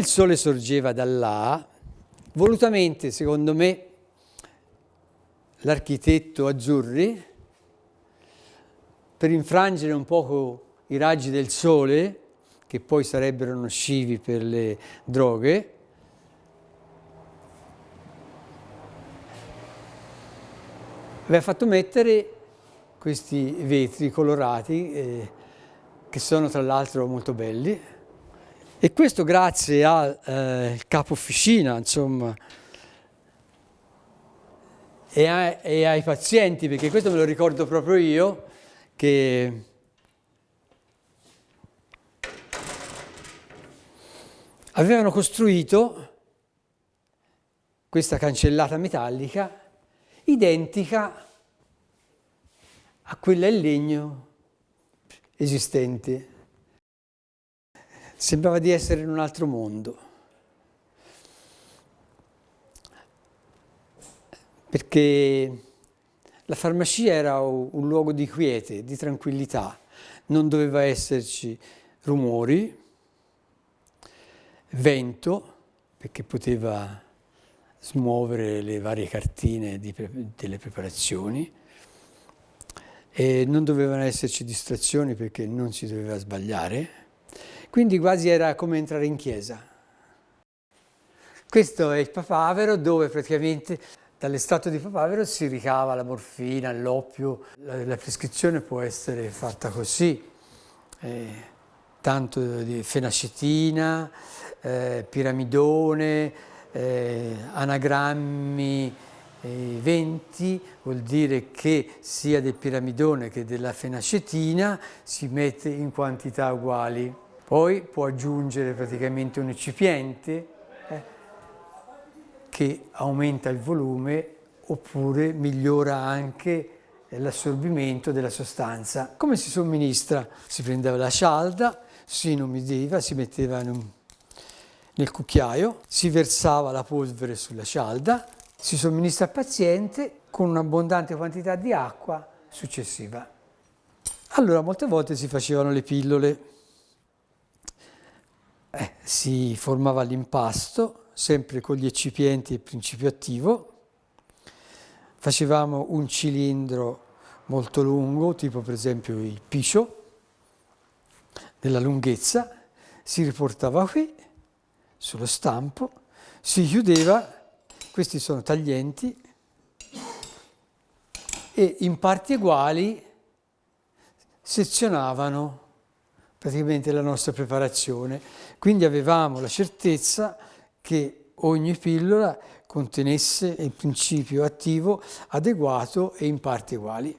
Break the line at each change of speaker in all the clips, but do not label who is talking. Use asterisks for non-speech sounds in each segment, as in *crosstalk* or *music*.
il sole sorgeva da là, volutamente, secondo me, l'architetto Azzurri, per infrangere un poco i raggi del sole, che poi sarebbero nocivi per le droghe, aveva fatto mettere questi vetri colorati, eh, che sono tra l'altro molto belli, e questo grazie al eh, capo officina, insomma, e, a, e, ai pazienti, perché questo me lo ricordo proprio io, che avevano costruito questa cancellata metallica identica a quella in legno esistente. Sembrava di essere in un altro mondo. Perché la farmacia era un luogo di quiete, di tranquillità, non doveva esserci rumori, vento, perché poteva smuovere le varie cartine di, delle preparazioni, e non dovevano esserci distrazioni perché non si doveva sbagliare, quindi quasi era come entrare in chiesa. Questo è il papavero dove praticamente dall'estratto di papavero si ricava la morfina, l'oppio. La, la, prescrizione può essere fatta così, eh, tanto di fenacetina, eh, piramidone, eh, anagrammi, 20 vuol dire che sia del piramidone che della fenacetina si mette in quantità uguali. Poi può aggiungere praticamente un eccipiente eh, che aumenta il volume oppure migliora anche l'assorbimento della sostanza. Come si somministra? Si prendeva la cialda, si inumidiva, si metteva un, nel cucchiaio, si versava la polvere sulla cialda, si somministra al paziente con un'abbondante quantità di acqua successiva. Allora molte volte si facevano le pillole eh, si formava l'impasto, sempre con gli eccipienti e il principio attivo. Facevamo un cilindro molto lungo, tipo per esempio il piscio, della lunghezza, si riportava qui, sullo stampo, si chiudeva, questi sono taglienti, e in parti uguali sezionavano praticamente la nostra preparazione. Quindi avevamo la certezza che ogni pillola contenesse il principio attivo adeguato e in parti uguali.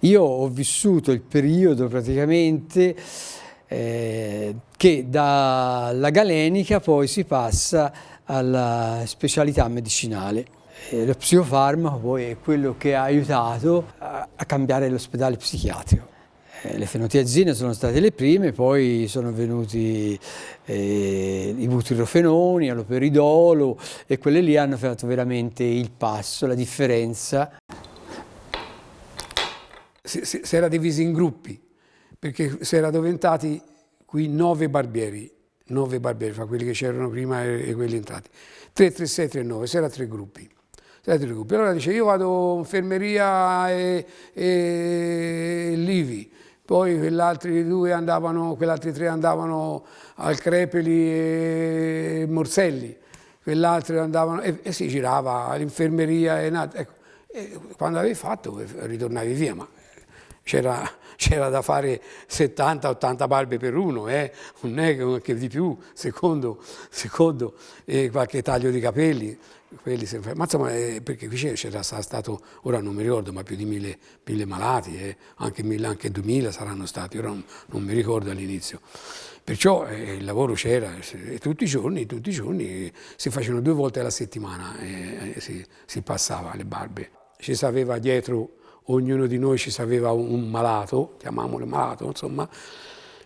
Io ho vissuto il periodo praticamente eh, che dalla galenica poi si passa alla specialità medicinale. E lo psicofarmaco poi è quello che ha aiutato a, a cambiare l'ospedale psichiatrico. Eh, le fenotiazine sono state le prime, poi sono venuti eh, i butirofenoni, l'operidolo e quelle lì hanno fatto veramente il passo, la differenza.
Si, si, si era divisi in gruppi, perché si era diventati qui nove barbieri, nove barbieri, fra quelli che c'erano prima e, e, quelli entrati. 3, 3, 6, 3, 9, si era tre gruppi. Allora dice io vado infermeria e, e Livi, poi quell'altri due andavano, quell'altri tre andavano al Crepeli e Morselli, quell'altro andavano, e, e, si girava all'infermeria, ecco, E quando avevi fatto ritornavi via, ma c'era da fare 70-80 barbe per uno, eh? non è che di più, secondo, secondo eh, qualche taglio di capelli, quelli ma insomma, eh, perché qui c'era stato, ora non mi ricordo, ma più di mille, mille malati, eh? anche, mille, anche duemila saranno stati, ora non, non mi ricordo all'inizio. Perciò eh, il lavoro c'era, tutti i giorni, tutti i giorni si facevano due volte alla settimana e si, si passava le barbe. Ci sapeva dietro, ognuno di noi ci sapeva un, un malato, chiamiamolo malato, insomma,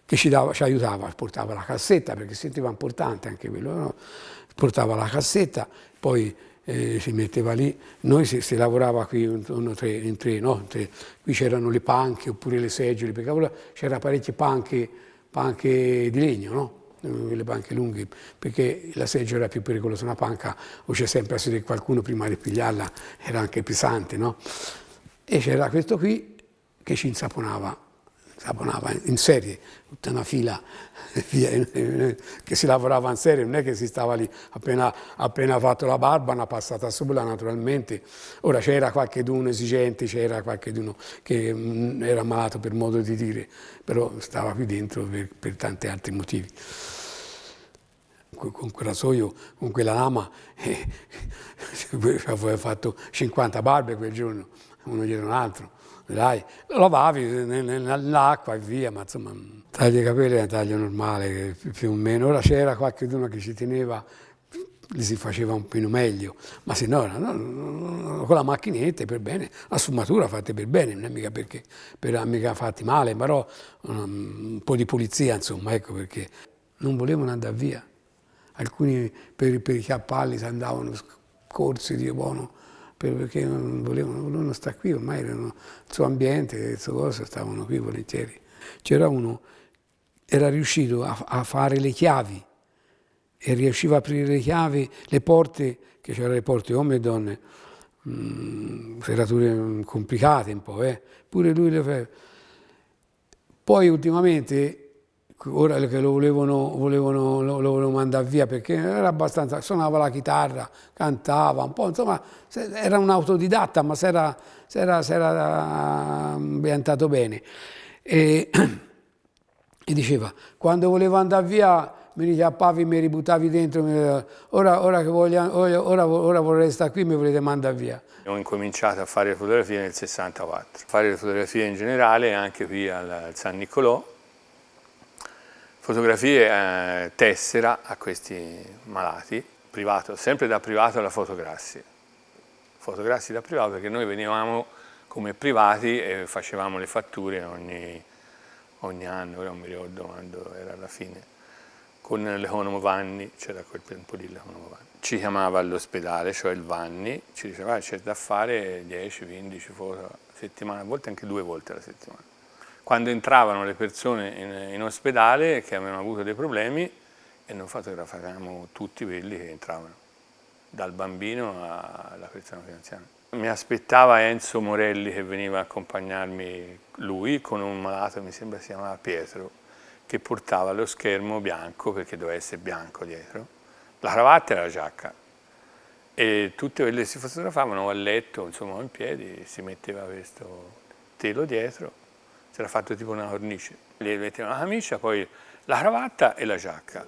che ci, dava, ci, aiutava, portava la cassetta, perché sentiva importante anche quello, no? portava la cassetta, poi eh, si metteva lì, noi si, si lavorava qui in tre, in tre, no? tre. qui c'erano le panche oppure le seggiole, perché c'era parecchie panche, panche di legno, no? le panche lunghe, perché la seggiola era più pericolosa, una panca o c'è sempre a sedere qualcuno prima di pigliarla, era anche pesante, no? E c'era questo qui che ci insaponava lavorava in serie, tutta una fila *laughs* che si lavorava in serie, non è che si stava lì appena, appena fatto la barba, una passata sola naturalmente. Ora c'era qualche d'uno esigente, c'era qualche d'uno che mm, era malato per modo di dire, però stava qui dentro per, per tanti altri motivi. Con quel rasoio, con quella lama, eh, *laughs* aveva fatto 50 barbe quel giorno, uno dietro un altro dai, lavavi nell'acqua e via, ma insomma, taglio i capelli è un taglio normale, più o meno. Ora c'era qualcuno che ci teneva, li si faceva un po' meglio, ma se no, no, no, con la macchinetta per bene, la sfumatura fatta per bene, non è mica perché per mica fatti male, però un, un po' di pulizia, insomma, ecco perché non volevano andare via. Alcuni per, per i cappelli si andavano corsi di buono perché non volevano, volevano stare qui, ormai erano il suo ambiente, il suo cosa, stavano qui volentieri. C'era uno, era riuscito a, a, fare le chiavi e riusciva a aprire le chiavi, le porte, che c'erano le porte uomini e donne, mh, mm, serrature complicate un po', eh? pure lui le faceva. Poi ultimamente ora che lo volevano, volevano, lo, lo volevano mandare via perché era abbastanza, suonava la chitarra, cantava un po', insomma era un autodidatta ma si era, era ambientato bene. E, *clears throat* e, diceva, quando volevo andare via mi richiappavi, mi ributtavi dentro, mi, ora, ora, che voglio, ora, ora vorrei stare qui mi volete mandare via.
Ho incominciato a fare fotografie nel 64, fare fotografie in generale anche qui al San Nicolò, fotografie eh, tessera a questi malati, privato, sempre da privato alla fotograssi. Fotograssi da privato perché noi venivamo come privati e facevamo le fatture ogni, ogni anno, ora non mi ricordo quando era alla fine, con l'economo Vanni, c'era quel tempo lì l'economo Vanni. Ci chiamava all'ospedale, cioè il Vanni, ci diceva c'è da fare 10-15 foto a settimana, a volte anche due volte alla settimana quando entravano le persone in, in ospedale che avevano avuto dei problemi e noi fotografavamo tutti quelli che entravano, dal bambino alla persona più anziana. Mi aspettava Enzo Morelli che veniva a accompagnarmi lui con un malato, mi sembra si chiamava Pietro, che portava lo schermo bianco, perché doveva essere bianco dietro, la cravatta e la giacca. E tutte quelle che si fotografavano a letto, insomma in piedi, si metteva questo telo dietro si era fatto tipo una cornice. Gli mettevano la camicia, poi la cravatta e la giacca.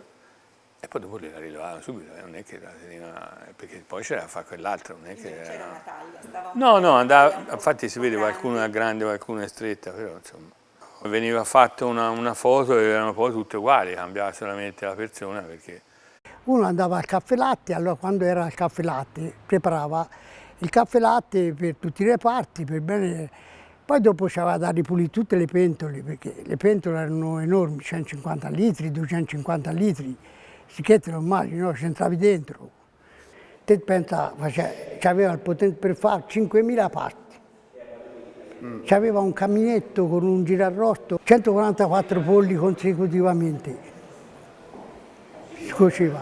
E poi dopo la rilevavano subito, eh, non è che la teneva, perché poi c'era da fare quell'altro, non è che
c'era una taglia, stava
No, no, andava, infatti si vede qualcuno è grande, qualcuno è stretta, però insomma. Veniva fatta una, una foto e erano poi tutte uguali, cambiava solamente la persona perché...
Uno andava al caffè latte, allora quando era al caffè latte preparava il caffè latte per tutti i reparti, per bene poi dopo c'aveva da ripulire tutte le pentole, perché le pentole erano enormi, 150 litri, 250 litri, si te lo immagini, no? c'entravi dentro. Te pensa, c'aveva il potere per fare 5.000 parti. Mm. C'aveva un caminetto con un girarrotto, 144 polli consecutivamente. Si cuoceva,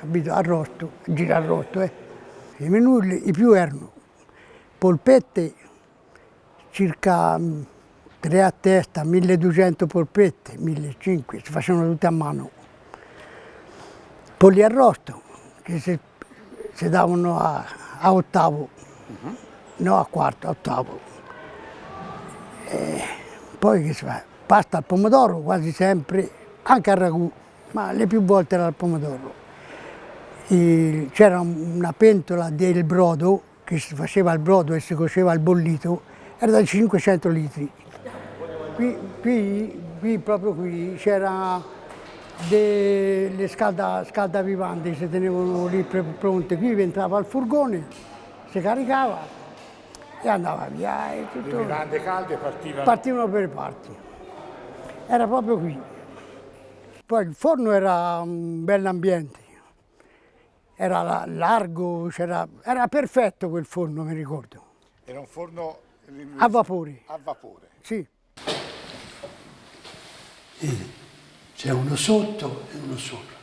capito, arrosto, girarrotto. Eh. I menù, i più erano polpette, circa mm, tre a testa, 1200 polpette, 1500, si facevano tutte a mano. Polli arrosto, che si, si davano a, a ottavo. Uh -huh. no a quarto, a ottavo. E poi che si fa? Pasta al pomodoro quasi sempre, anche al ragù, ma le più volte era al pomodoro. C'era una pentola del brodo, che si faceva il brodo e si cuoceva il bollito, era da 500 litri. Qui, qui, qui proprio qui c'era delle scalda, scaldavivanti si tenevano lì pronte, qui entrava il furgone, si caricava e andava via. E
tutto... Le vivande calde partivano?
Partivano per parti. Era proprio qui. Poi il forno era un bell'ambiente, era largo, era perfetto quel forno, mi ricordo.
Era un forno
a vapore.
A vapore.
Sì.
C'è uno sotto e uno sopra.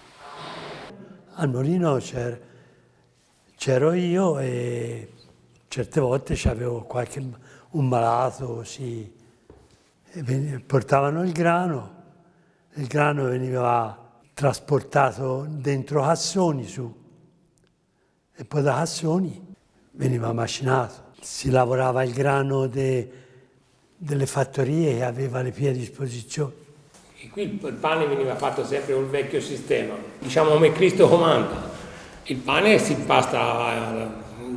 Al mulino c'ero io e certe volte c'avevo qualche un malato, sì, portavano il grano, il grano veniva trasportato dentro cassoni su e poi da cassoni veniva macinato. Si lavorava il grano de, delle fattorie che aveva le pie a disposizione.
E qui il pane veniva fatto sempre col vecchio sistema, diciamo come Cristo comanda. Il pane si pasta eh,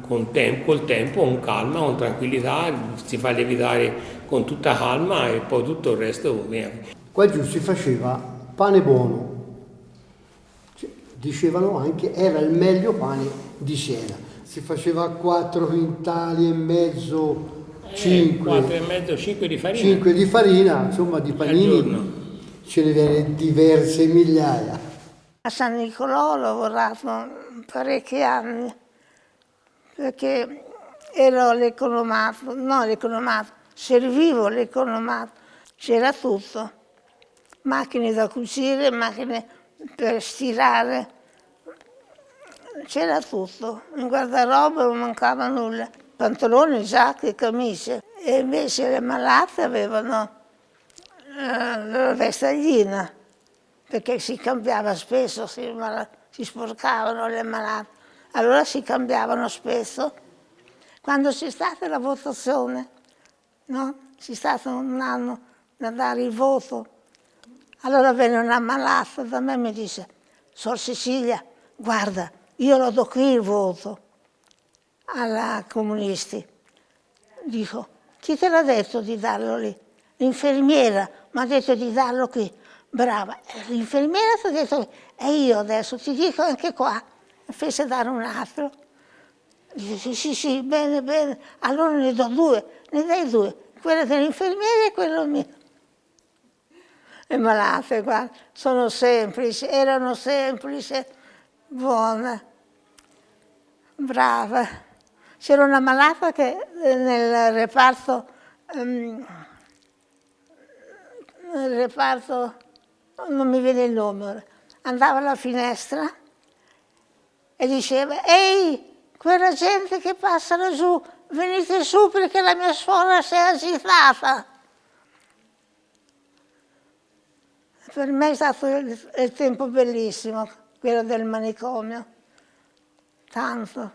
con tempo, col tempo, con calma, con tranquillità, si fa lievitare con tutta calma e poi tutto il resto viene.
Qua giù si faceva pane buono, dicevano anche era il meglio pane di Siena. Si faceva 4 quintali e mezzo, 5.
Eh, 4 e mezzo, 5 di farina.
5 di farina, insomma di panini ce ne viene diverse migliaia.
A San Nicolò ho lavorato parecchi anni perché ero l'economato, no l'economato, servivo l'economato, c'era tutto, macchine da cucire, macchine per stirare, c'era tutto, in guardaroba non mancava nulla, pantaloni, giacche, camicie e invece le malate avevano la vestaglina, perché si cambiava spesso, si, si sporcavano le malate, allora si cambiavano spesso. Quando c'è stata la votazione, no? c'è stato un anno da dare il voto, allora venne una malata da me e mi disse, Sor Cecilia, guarda, io lo do qui il voto alla comunisti. Dico, chi te l'ha detto di darlo lì? L'infermiera mi ha detto di darlo qui. Brava. L'infermiera ti ha detto, e io adesso ti dico anche qua. Fece dare un altro. Dice, sì, sì, sì, bene, bene. Allora ne do due, ne dai due. Quello dell'infermiera e quello mio. Le malate, guarda, sono semplici, erano semplici, buone, brave. C'era una malata che eh, nel reparto um, nel reparto, non mi viene il nome, andava alla finestra e diceva, ehi, quella gente che passa laggiù, venite su perché la mia suora si è agitata. Per me è stato il tempo bellissimo, quello del manicomio, tanto.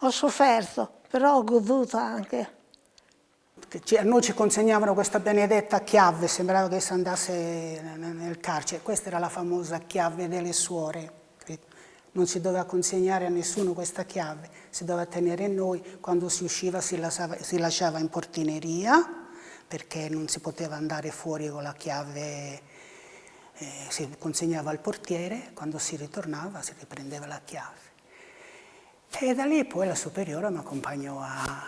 Ho sofferto, però ho goduto anche.
A noi ci consegnavano questa benedetta chiave, sembrava che si andasse nel carcere, questa era la famosa chiave delle suore, non si doveva consegnare a nessuno questa chiave, si doveva tenere noi, quando si usciva si lasciava, si lasciava in portineria, perché non si poteva andare fuori con la chiave, eh, si consegnava al portiere, quando si ritornava si riprendeva la chiave. E da lì poi la superiore mi accompagnò a,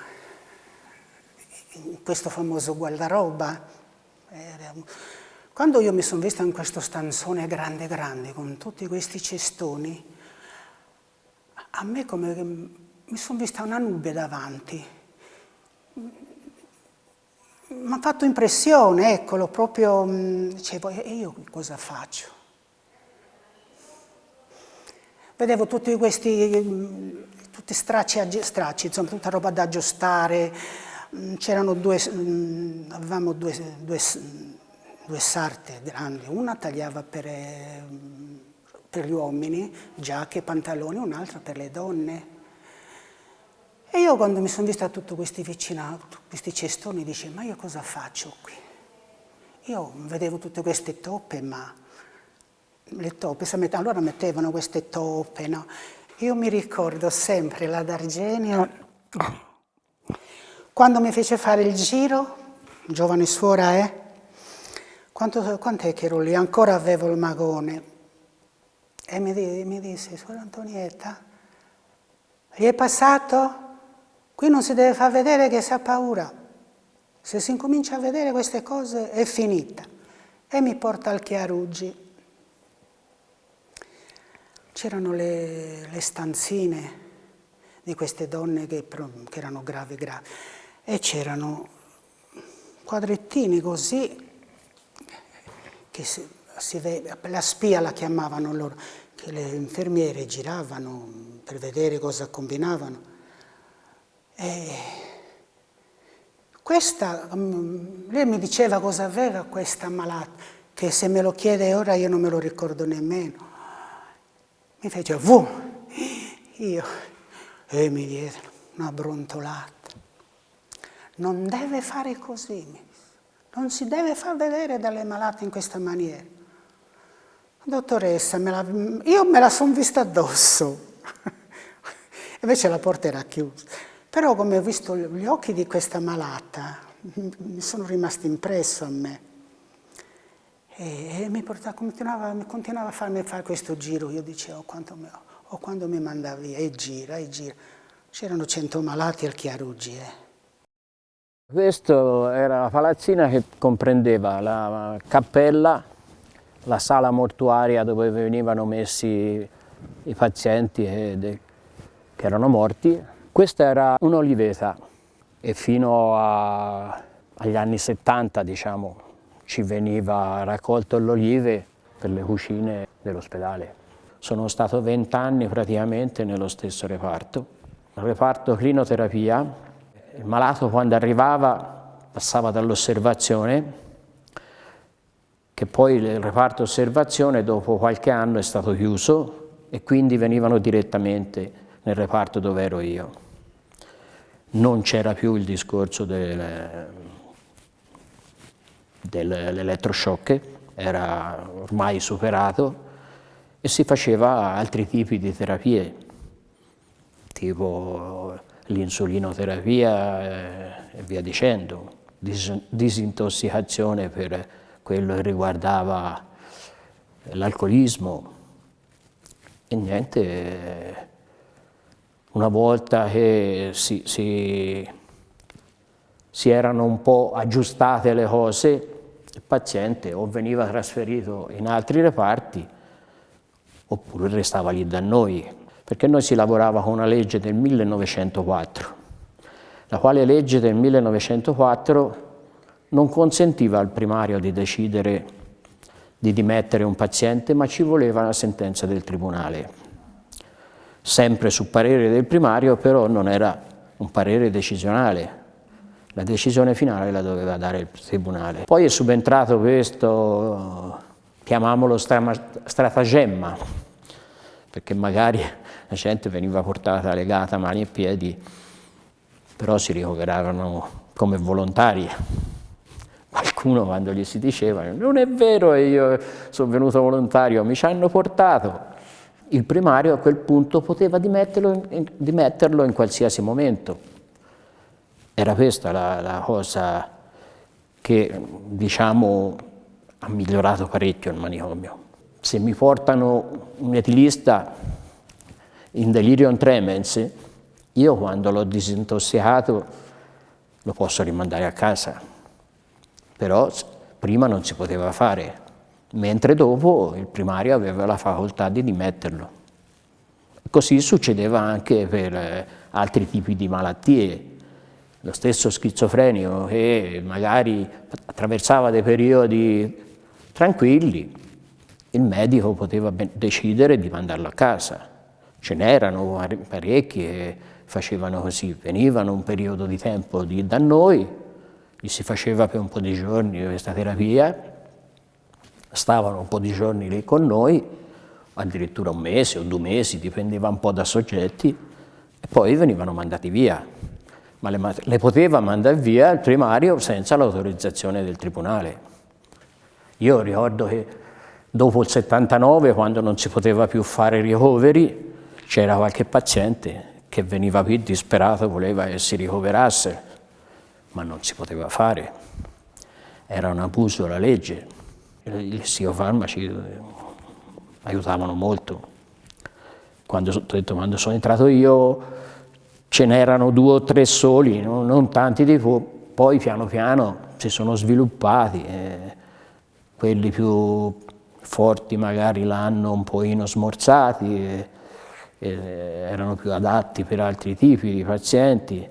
in questo famoso guardaroba. Quando io mi sono vista in questo stanzone grande grande, con tutti questi cestoni, a me come mi sono vista una nube davanti. Mi ha fatto impressione, eccolo, proprio, dicevo, e io cosa faccio? Vedevo tutti questi, tutti stracci, stracci, insomma, tutta roba da aggiustare, Mm, c'erano due, mm, avevamo due, due, due, sarte grandi, una tagliava per, eh, per gli uomini, giacche, pantaloni, un'altra per le donne. Io quando mi sono vista tutti questi vicinato, questi cestoni, dicevo, ma io cosa faccio qui? Io vedevo tutte queste toppe, ma le toppe, allora mettevano queste toppe, no? Io mi ricordo sempre la D'Argenio, quando mi fece fare il giro, giovane suora, eh? Quanto, quant'è che ero lì? Ancora avevo il magone. E mi, mi disse, suora Antonietta, gli è passato? Qui non si deve far vedere che si ha paura. Se si incomincia a vedere queste cose è finita. E mi porta al Chiaruggi. C'erano le, le, stanzine di queste donne che, che erano gravi, gravi. E c'erano quadrettini così, che si, si vede, la spia la chiamavano loro, che le infermiere giravano per vedere cosa combinavano. E questa, mm, lei mi diceva cosa aveva questa malata, che se me lo chiede ora io non me lo ricordo nemmeno. Mi fece vu, io, e mi diede una brontolata. Non deve fare così, non si deve far vedere dalle malate in questa maniera. Dottoressa, me la, io me la sono vista addosso, *laughs* invece la porta era chiusa. Però come ho visto gli occhi di questa malata, mi sono rimasti impresso a me. E, e mi portava, continuava, continuava, a farmi fare questo giro. Io dicevo, quanto mi, o quando mi mandavi, e gira, e gira. C'erano cento malati al Chiaruggi. Eh.
Questa era la palazzina che comprendeva la cappella, la sala mortuaria dove venivano messi i pazienti che erano morti, questa era un'oliveta e fino a, agli anni 70 diciamo, ci veniva raccolto l'olive per le cucine dell'ospedale. Sono stato vent'anni praticamente nello stesso reparto. Il reparto clinoterapia, il malato quando arrivava passava dall'osservazione che poi il reparto osservazione dopo qualche anno è stato chiuso e quindi venivano direttamente nel reparto dove ero io. Non c'era più il discorso del, dell'elettroshock, era ormai superato e si faceva altri tipi di terapie, tipo l'insulinoterapia eh, e via dicendo, dis disintossicazione per quello che riguardava l'alcolismo. E niente, una volta che si, si, si erano un po' aggiustate le cose, il paziente o veniva trasferito in altri reparti oppure restava lì da noi, perché noi si lavorava con una legge del 1904, la quale legge del 1904 non consentiva al primario di decidere di dimettere un paziente, ma ci voleva la sentenza del tribunale sempre su parere del primario, però non era un parere decisionale, la decisione finale la doveva dare il tribunale. Poi è subentrato questo, chiamiamolo stratagemma, perché magari la gente veniva portata legata mani e piedi, però si ricoveravano come volontari. Qualcuno quando gli si diceva non è vero io sono venuto volontario, mi ci hanno portato, il primario a quel punto poteva dimetterlo in, dimetterlo in qualsiasi momento. Era questa la, la cosa che diciamo, ha migliorato parecchio il manicomio. Se mi portano un etilista in delirium tremens, io quando l'ho disintossicato lo posso rimandare a casa, però prima non si poteva fare, mentre dopo il primario aveva la facoltà di dimetterlo. Così succedeva anche per eh, altri tipi di malattie. Lo stesso schizofrenico che magari attraversava dei periodi tranquilli, il medico poteva decidere di mandarlo a casa. Ce n'erano parecchi che facevano così, venivano un periodo di tempo da noi, gli si faceva per un po' di giorni questa terapia stavano un po' di giorni lì con noi, addirittura un mese o due mesi, dipendeva un po' da soggetti, e poi venivano mandati via, ma le, le poteva mandare via il primario senza l'autorizzazione del tribunale. Io ricordo che dopo il 79, quando non si poteva più fare ricoveri, c'era qualche paziente che veniva qui disperato, voleva che si ricoverasse, ma non si poteva fare. Era un abuso della legge. Gli psicofarmaci aiutavano molto. Quando, detto, quando sono entrato io ce n'erano due o tre soli, non, non tanti di più, poi piano piano si sono sviluppati, eh, quelli più forti magari l'hanno un pochino smorzati, eh, eh, erano più adatti per altri tipi di pazienti,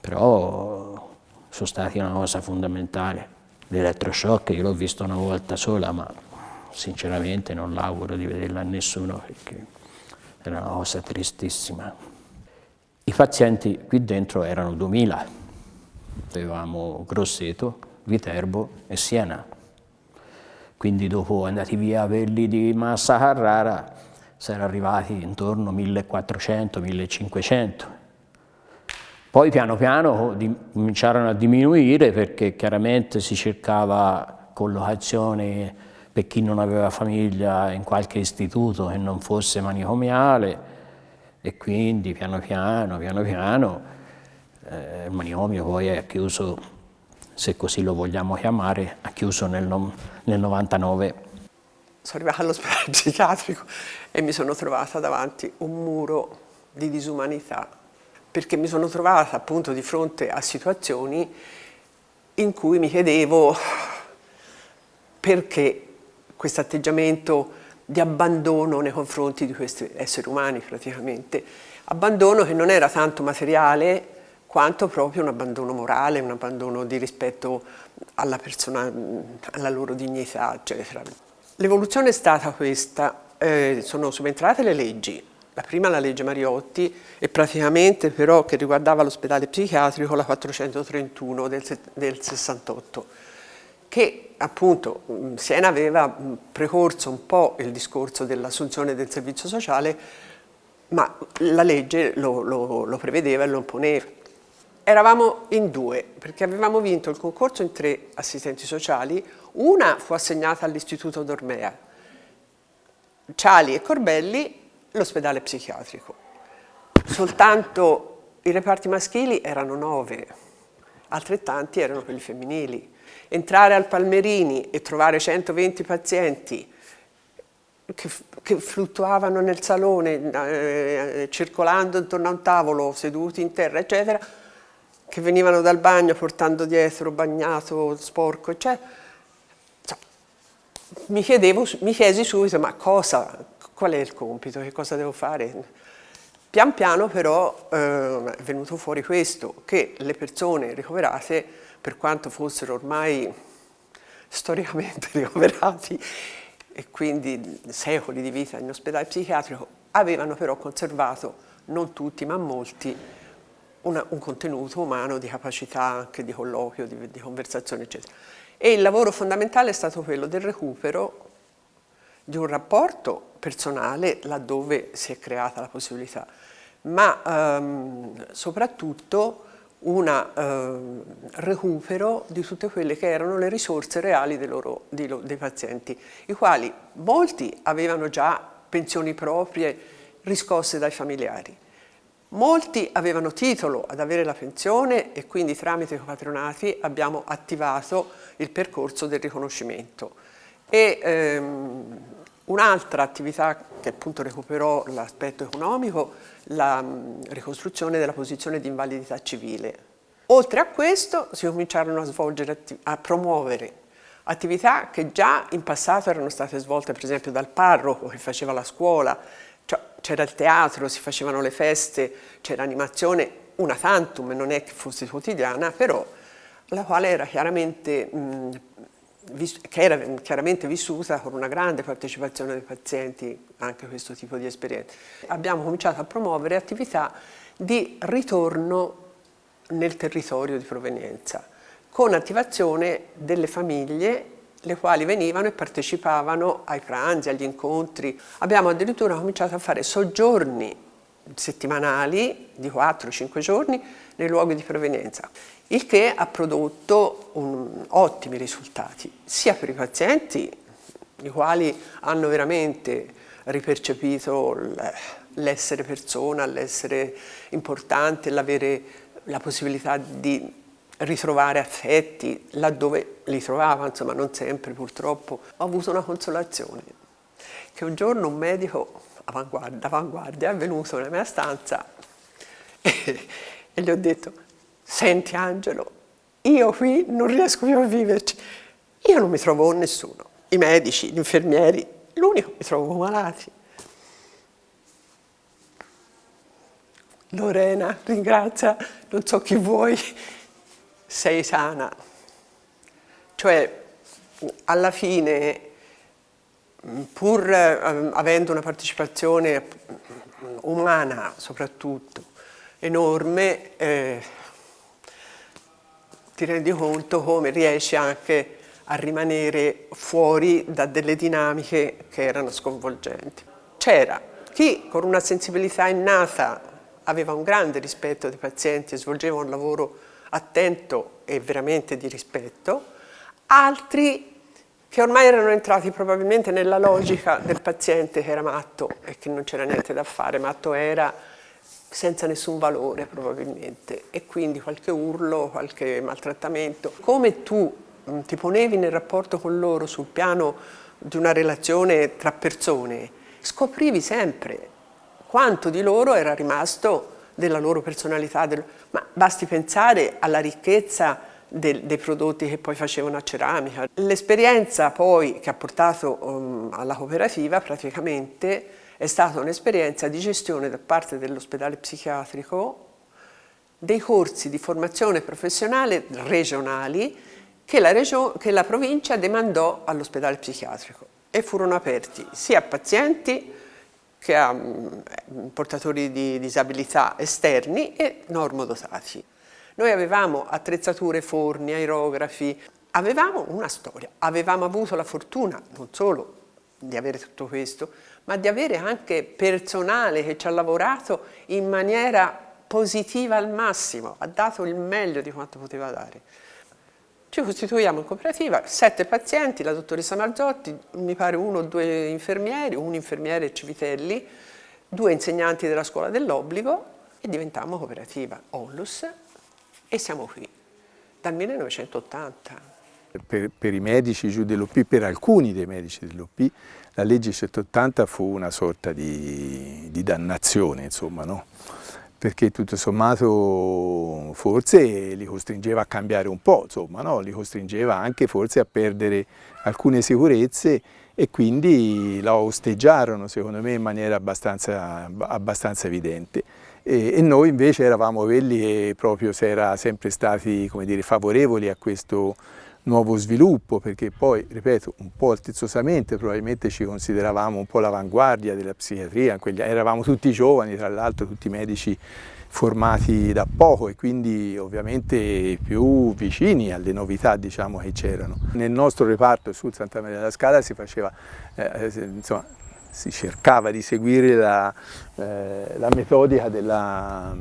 però sono stati una cosa fondamentale. L'elettroshock io l'ho visto una volta sola, ma sinceramente non l'auguro di vederla a nessuno perché era una cosa tristissima. I pazienti qui dentro erano 2000, avevamo Grosseto, Viterbo e Siena. Quindi dopo andati via quelli di Massa Carrara, si era arrivati intorno a 1400-1500. Poi piano piano cominciarono a diminuire perché chiaramente si cercava collocazione per chi non aveva famiglia in qualche istituto che non fosse manicomiale e quindi piano piano, piano piano eh, il manicomio poi è chiuso, se così lo vogliamo chiamare, ha chiuso nel, nel 99
sono arrivata all'ospedale psichiatrico e mi sono trovata davanti un muro di disumanità, perché mi sono trovata appunto di fronte a situazioni in cui mi chiedevo perché questo atteggiamento di abbandono nei confronti di questi esseri umani praticamente, abbandono che non era tanto materiale quanto proprio un abbandono morale, un abbandono di rispetto alla persona, alla loro dignità, eccetera. L'evoluzione è stata questa, eh, sono subentrate le leggi, la prima la legge Mariotti e praticamente però che riguardava l'ospedale psichiatrico la 431 del, del 68 che appunto Siena aveva precorso un po' il discorso dell'assunzione del servizio sociale ma la legge lo, lo, lo prevedeva e lo imponeva. Eravamo in due perché avevamo vinto il concorso in tre assistenti sociali una fu assegnata all'Istituto Dormea, Ciali e Corbelli l'ospedale psichiatrico. Soltanto i reparti maschili erano nove, altrettanti erano quelli femminili. Entrare al Palmerini e trovare 120 pazienti che, che fluttuavano nel salone, eh, circolando intorno a un tavolo, seduti in terra, eccetera, che venivano dal bagno portando dietro bagnato, sporco, eccetera, mi, chiedevo, mi chiesi subito ma cosa, qual è il compito, che cosa devo fare? Pian piano però eh, è venuto fuori questo, che le persone ricoverate, per quanto fossero ormai storicamente *laughs* ricoverati e quindi secoli di vita in ospedale psichiatrico, avevano però conservato, non tutti ma molti, una, un contenuto umano di capacità anche di colloquio, di, di conversazione eccetera. E il lavoro fondamentale è stato quello del recupero di un rapporto personale laddove si è creata la possibilità, ma ehm, soprattutto un ehm, recupero di tutte quelle che erano le risorse reali dei, loro, dei, dei pazienti, i quali molti avevano già pensioni proprie riscosse dai familiari, Molti avevano titolo ad avere la pensione e quindi tramite i patronati abbiamo attivato il percorso del riconoscimento. E ehm, un'altra attività che appunto recuperò l'aspetto economico, la mh, ricostruzione della posizione di invalidità civile. Oltre a questo si cominciarono a svolgere, a promuovere attività che già in passato erano state svolte per esempio dal parroco che faceva la scuola, c'era il teatro, si facevano le feste, c'era animazione, una tantum, non è che fosse quotidiana, però la quale era chiaramente, mh, che era chiaramente vissuta con una grande partecipazione dei pazienti anche questo tipo di esperienze. Abbiamo cominciato a promuovere attività di ritorno nel territorio di provenienza, con attivazione delle famiglie le quali venivano e partecipavano ai pranzi, agli incontri. Abbiamo addirittura cominciato a fare soggiorni settimanali di 4-5 giorni nei luoghi di provenienza, il che ha prodotto un, ottimi risultati, sia per i pazienti, i quali hanno veramente ripercepito l'essere persona, l'essere importante, l'avere la possibilità di ritrovare affetti laddove li trovava, insomma non sempre purtroppo. Ho avuto una consolazione, che un giorno un medico d'avanguardia è venuto nella mia stanza *laughs* e gli ho detto senti Angelo, io qui non riesco più a viverci, io non mi trovo con nessuno, i medici, gli infermieri, l'unico mi trovo con malati. Lorena, ringrazia, non so chi vuoi, sei sana. Cioè, alla fine, pur eh, avendo una partecipazione umana soprattutto enorme, eh, ti rendi conto come riesci anche a rimanere fuori da delle dinamiche che erano sconvolgenti. C'era chi con una sensibilità innata aveva un grande rispetto dei pazienti e svolgeva un lavoro attento e veramente di rispetto, altri che ormai erano entrati probabilmente nella logica del paziente che era matto e che non c'era niente da fare, matto era senza nessun valore probabilmente e quindi qualche urlo, qualche maltrattamento. Come tu mm, ti ponevi nel rapporto con loro sul piano di una relazione tra persone, scoprivi sempre quanto di loro era rimasto della loro personalità, del... ma basti pensare alla ricchezza del, dei prodotti che poi facevano a ceramica. L'esperienza poi che ha portato um, alla cooperativa praticamente è stata un'esperienza di gestione da parte dell'ospedale psichiatrico dei corsi di formazione professionale regionali che la, che la provincia demandò all'ospedale psichiatrico e furono aperti sia a pazienti che ha mm, portatori di disabilità esterni e normodotati. Noi avevamo attrezzature, forni, aerografi, avevamo una storia, avevamo avuto la fortuna non solo di avere tutto questo, ma di avere anche personale che ci ha lavorato in maniera positiva al massimo, ha dato il meglio di quanto poteva dare. Ci costituiamo in cooperativa, sette pazienti, la dottoressa Marzotti, mi pare uno o due infermieri, un infermiere Civitelli, due insegnanti della scuola dell'obbligo e diventammo cooperativa Onlus e siamo qui dal 1980.
Per, per, i medici giù dell'OP, per alcuni dei medici dell'OP, la legge 180 fu una sorta di, di dannazione, insomma, no? perché tutto sommato forse li costringeva a cambiare un po', insomma, no? li costringeva anche forse a perdere alcune sicurezze e quindi la osteggiarono secondo me in maniera abbastanza, abbastanza evidente. E, e, noi invece eravamo quelli che proprio si era sempre stati dire, favorevoli a questo nuovo sviluppo, perché poi, ripeto, un po' altezzosamente probabilmente ci consideravamo un po' l'avanguardia della psichiatria, eravamo tutti giovani, tra l'altro tutti medici formati da poco e quindi ovviamente più vicini alle novità diciamo, che c'erano. Nel nostro reparto sul Santa Maria della Scala si faceva, eh, insomma, si cercava di seguire la, eh, la metodica della,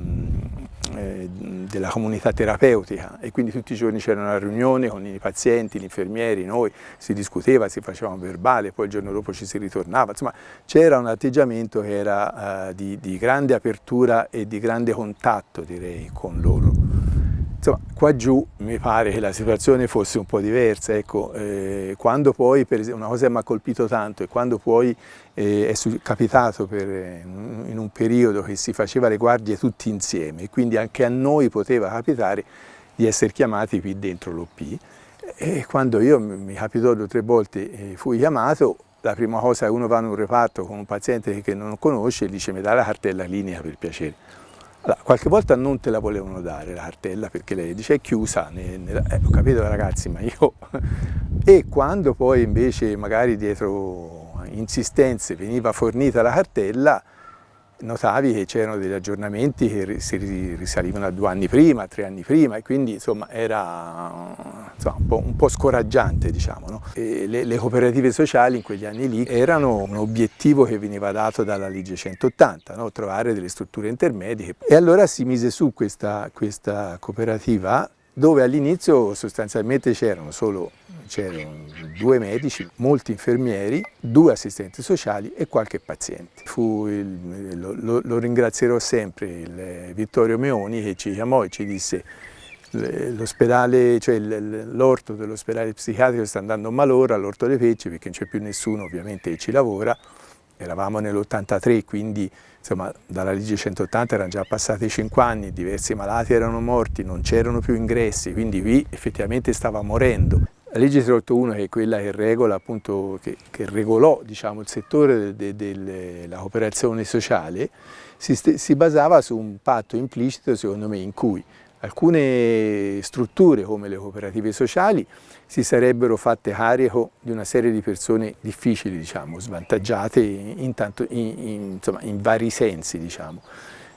eh, della comunità terapeutica e quindi tutti i giorni c'era una riunione con i pazienti, gli infermieri, noi, si discuteva, si faceva un verbale, poi il giorno dopo ci si ritornava, insomma c'era un atteggiamento che era eh, di, di grande apertura e di grande contatto direi con loro. Insomma, qua giù mi pare che la situazione fosse un po' diversa, ecco, eh, quando poi, per esempio, una cosa che mi ha colpito tanto è quando poi eh, è capitato per, in un periodo che si faceva le guardie tutti insieme quindi anche a noi poteva capitare di essere chiamati qui dentro l'OP e quando io mi capitò due o tre volte eh, fui chiamato la prima cosa che uno va in un reparto con un paziente che non conosce e dice mi dà la cartella clinica per piacere allora, qualche volta non te la volevano dare la cartella perché lei dice è chiusa, ne, ne, eh, ho capito ragazzi ma io... *laughs* e quando poi invece magari dietro insistenze veniva fornita la cartella, notavi che c'erano degli aggiornamenti che si risalivano a due anni prima, tre anni prima e quindi insomma era insomma, un, po', un, po', scoraggiante diciamo. No? Le, le, cooperative sociali in quegli anni lì erano un obiettivo che veniva dato dalla legge 180, no? trovare delle strutture intermedie e allora si mise su questa, questa cooperativa dove all'inizio sostanzialmente c'erano solo due medici, molti infermieri, due assistenti sociali e qualche paziente. Il, lo, lo, ringrazierò sempre il Vittorio Meoni che ci chiamò e ci disse l'ospedale, cioè l'orto dell'ospedale psichiatrico sta andando malora, l'orto dei Pecci, perché non c'è più nessuno ovviamente che ci lavora, eravamo nell'83 quindi insomma dalla legge 180 erano già passati 5 anni, diversi malati erano morti, non c'erano più ingressi, quindi qui effettivamente stava morendo. La legge 381 che è quella che regola appunto, che, che regolò diciamo, il settore della de, de, cooperazione sociale, si, si basava su un patto implicito secondo me in cui alcune strutture come le cooperative sociali si sarebbero fatte carico di una serie di persone difficili, diciamo, svantaggiate in, tanto, in, in, insomma, in vari sensi, diciamo,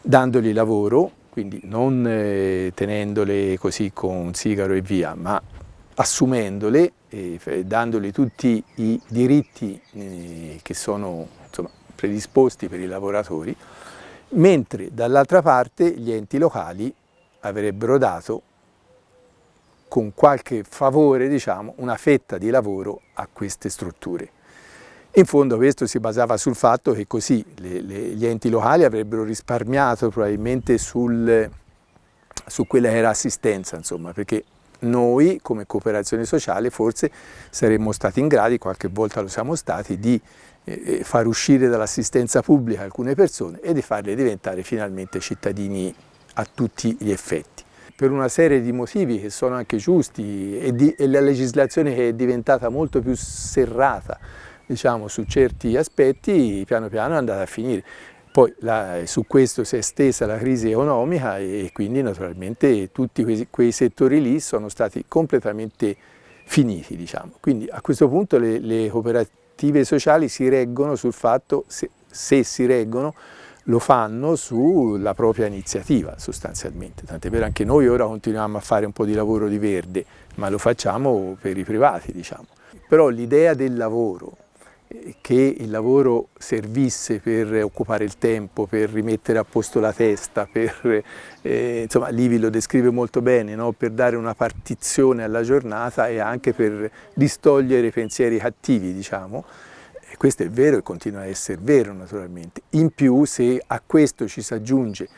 dandogli lavoro, quindi non eh, tenendole così con un sigaro e via, ma assumendole e dandogli tutti i diritti eh, che sono insomma, predisposti per i lavoratori, mentre dall'altra parte gli enti locali avrebbero dato con qualche favore diciamo, una fetta di lavoro a queste strutture. In fondo questo si basava sul fatto che così le, le, gli enti locali avrebbero risparmiato probabilmente sul, su quella che era assistenza, insomma, perché noi come cooperazione sociale forse saremmo stati in grado, qualche volta lo siamo stati, di eh, eh far uscire dall'assistenza pubblica alcune persone e di farle diventare finalmente cittadini a tutti gli effetti. Per una serie di motivi che sono anche giusti e, di, e la legislazione che è diventata molto più serrata diciamo, su certi aspetti, piano piano è andata a finire. Poi la, su questo si è estesa la crisi economica e quindi naturalmente tutti quei, quei settori lì sono stati completamente finiti. Diciamo. Quindi a questo punto le, le cooperative sociali si reggono sul fatto, se, se si reggono, lo fanno sulla propria iniziativa sostanzialmente, tant'è vero anche noi ora continuiamo a fare un po' di lavoro di verde, ma lo facciamo per i privati diciamo. Però l'idea del lavoro, eh, che il lavoro servisse per occupare il tempo, per rimettere a posto la testa, per, eh, insomma Livi lo descrive molto bene, no? per dare una partizione alla giornata e anche per distogliere pensieri cattivi diciamo, e questo è vero e continua a essere vero naturalmente. In più se a questo ci si aggiunge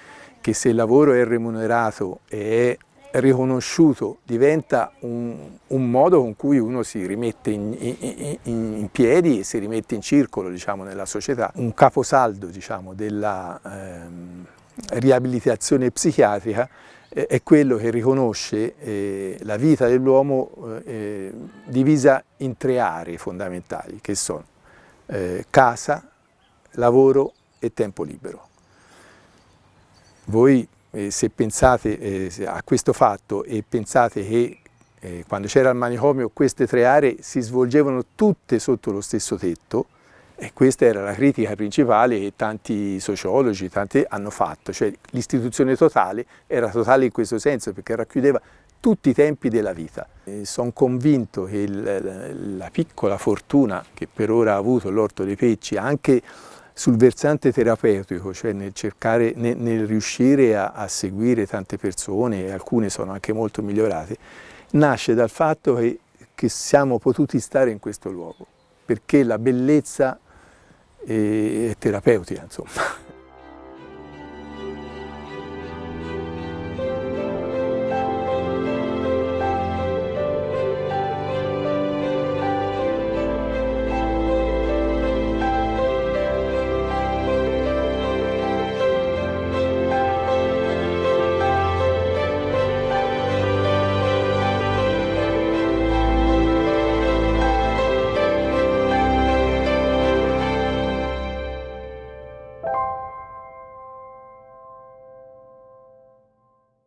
che se il lavoro è remunerato e è riconosciuto diventa un, un modo con cui uno si rimette in, in, in, piedi e si rimette in circolo diciamo, nella società, un caposaldo diciamo, della ehm, riabilitazione psichiatrica è quello che riconosce eh, la vita dell'uomo eh, divisa in tre aree fondamentali che sono eh, casa, lavoro e tempo libero. Voi eh, se pensate eh, a questo fatto e pensate che eh, quando c'era il manicomio queste tre aree si svolgevano tutte sotto lo stesso tetto, e questa era la critica principale che tanti sociologi tanti hanno fatto, cioè l'istituzione totale era totale in questo senso perché racchiudeva tutti i tempi della vita. Sono convinto che il, la piccola fortuna che per ora ha avuto l'Orto dei Pecci, anche sul versante terapeutico, cioè nel, cercare, nel, nel riuscire a, a, seguire tante persone, alcune sono anche molto migliorate, nasce dal fatto che, che siamo potuti stare in questo luogo, perché la bellezza è, è terapeutica, insomma.